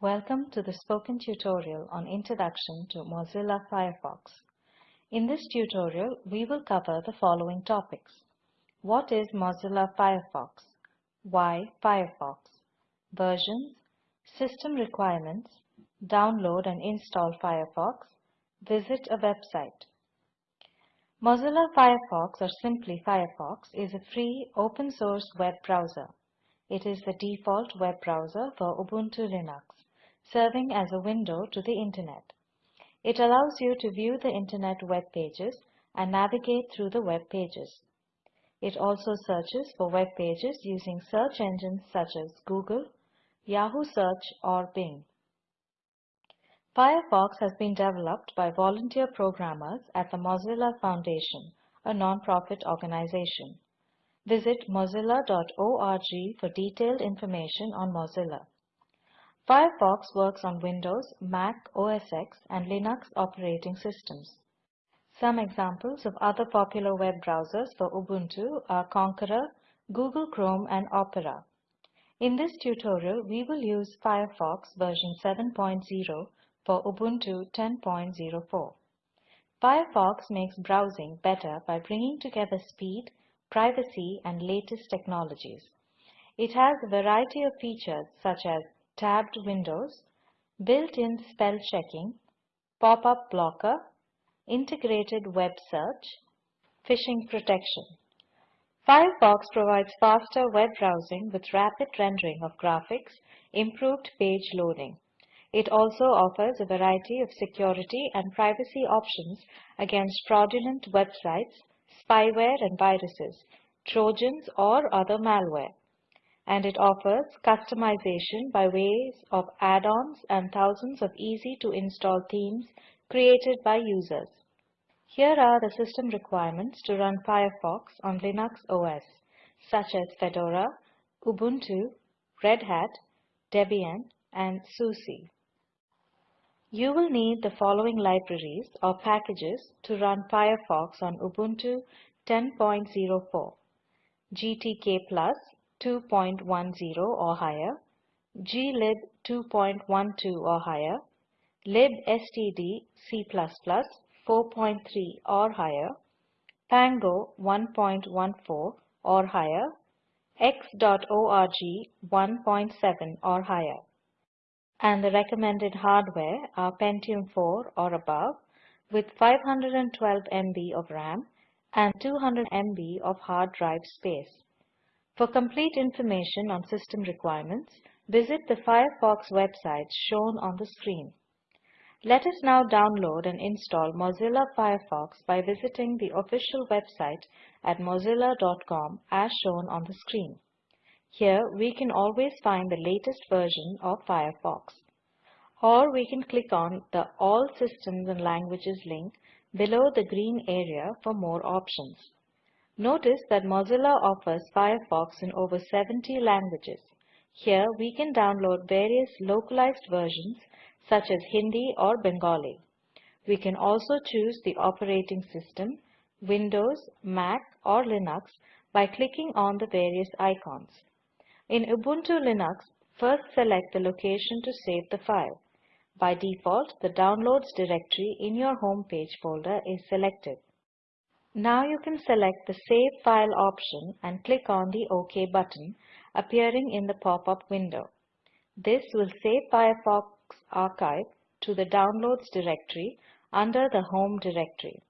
Welcome to the spoken tutorial on Introduction to Mozilla Firefox. In this tutorial, we will cover the following topics. What is Mozilla Firefox? Why Firefox? Versions, system requirements, download and install Firefox, visit a website. Mozilla Firefox or simply Firefox is a free open source web browser. It is the default web browser for Ubuntu Linux, serving as a window to the Internet. It allows you to view the Internet web pages and navigate through the web pages. It also searches for web pages using search engines such as Google, Yahoo Search or Bing. Firefox has been developed by volunteer programmers at the Mozilla Foundation, a non-profit organization. Visit mozilla.org for detailed information on Mozilla. Firefox works on Windows, Mac OS X, and Linux operating systems. Some examples of other popular web browsers for Ubuntu are Konqueror, Google Chrome, and Opera. In this tutorial, we will use Firefox version 7.0 for Ubuntu 10.04. Firefox makes browsing better by bringing together speed, privacy, and latest technologies. It has a variety of features such as tabbed windows, built-in spell checking, pop-up blocker, integrated web search, phishing protection. Firefox provides faster web browsing with rapid rendering of graphics, improved page loading. It also offers a variety of security and privacy options against fraudulent websites, spyware and viruses, trojans or other malware. And it offers customization by ways of add-ons and thousands of easy-to-install themes created by users. Here are the system requirements to run Firefox on Linux OS, such as Fedora, Ubuntu, Red Hat, Debian, and SUSE. You will need the following libraries or packages to run Firefox on Ubuntu 10.04 GTK Plus 2.10 or higher, glib 2.12 or higher, libstd C++ 4.3 or higher, Pango 1.14 or higher, x.org 1.7 or higher and the recommended hardware are Pentium 4 or above with 512 MB of RAM and 200 MB of hard drive space. For complete information on system requirements, visit the Firefox website shown on the screen. Let us now download and install Mozilla Firefox by visiting the official website at mozilla.com as shown on the screen. Here we can always find the latest version of Firefox. Or we can click on the All Systems and Languages link below the green area for more options. Notice that Mozilla offers Firefox in over 70 languages. Here we can download various localized versions such as Hindi or Bengali. We can also choose the operating system, Windows, Mac or Linux by clicking on the various icons. In Ubuntu Linux, first select the location to save the file. By default, the Downloads directory in your home page folder is selected. Now you can select the Save File option and click on the OK button appearing in the pop-up window. This will save Firefox archive to the Downloads directory under the Home directory.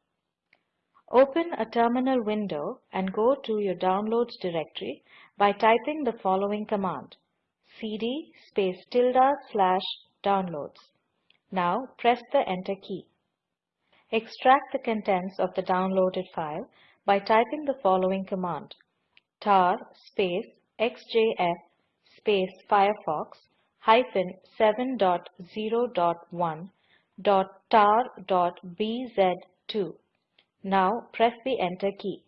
Open a terminal window and go to your Downloads directory by typing the following command cd space tilde slash downloads. Now press the enter key. Extract the contents of the downloaded file by typing the following command tar space xjf space firefox hyphen 7.0.1 dot tar.bz2. Now press the enter key.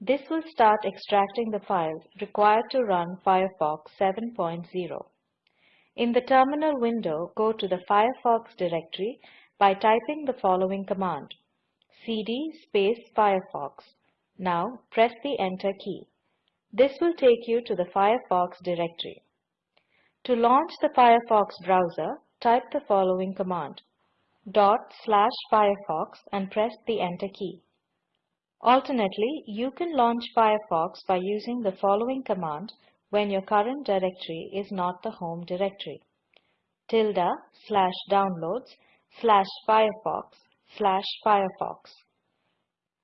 This will start extracting the files required to run Firefox 7.0. In the terminal window, go to the Firefox directory by typing the following command cd space firefox. Now press the enter key. This will take you to the Firefox directory. To launch the Firefox browser, type the following command dot slash Firefox and press the enter key. Alternately, you can launch Firefox by using the following command when your current directory is not the home directory. tilde slash downloads slash Firefox slash Firefox.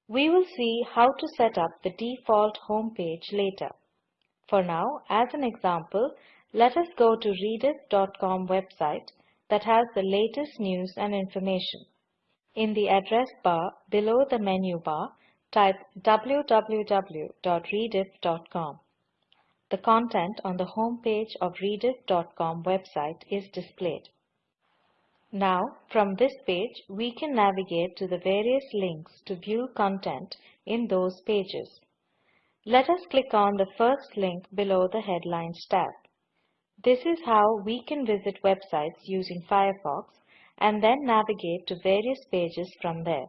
We will see how to set up the default home page later. For now, as an example, let us go to rediff.com website that has the latest news and information. In the address bar below the menu bar, type www.rediff.com. The content on the home page of rediff.com website is displayed. Now, from this page, we can navigate to the various links to view content in those pages. Let us click on the first link below the Headlines tab. This is how we can visit websites using Firefox and then navigate to various pages from there.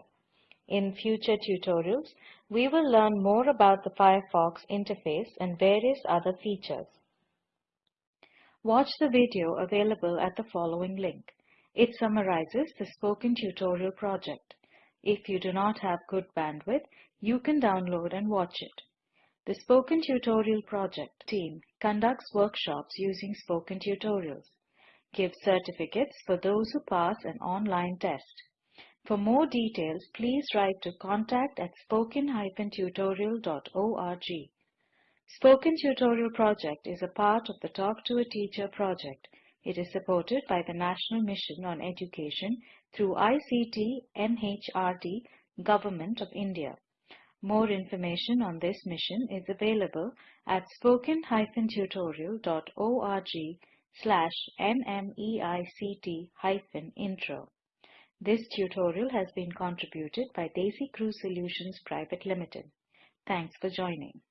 In future tutorials, we will learn more about the Firefox interface and various other features. Watch the video available at the following link. It summarizes the Spoken Tutorial project. If you do not have good bandwidth, you can download and watch it. The Spoken Tutorial Project team conducts workshops using Spoken Tutorials, gives certificates for those who pass an online test. For more details, please write to contact at spoken-tutorial.org. Spoken Tutorial Project is a part of the Talk to a Teacher project. It is supported by the National Mission on Education through ICT MHRD, Government of India. More information on this mission is available at spoken-tutorial.org slash nmeict-intro. This tutorial has been contributed by DesiCrew Solutions Private Limited. Thanks for joining.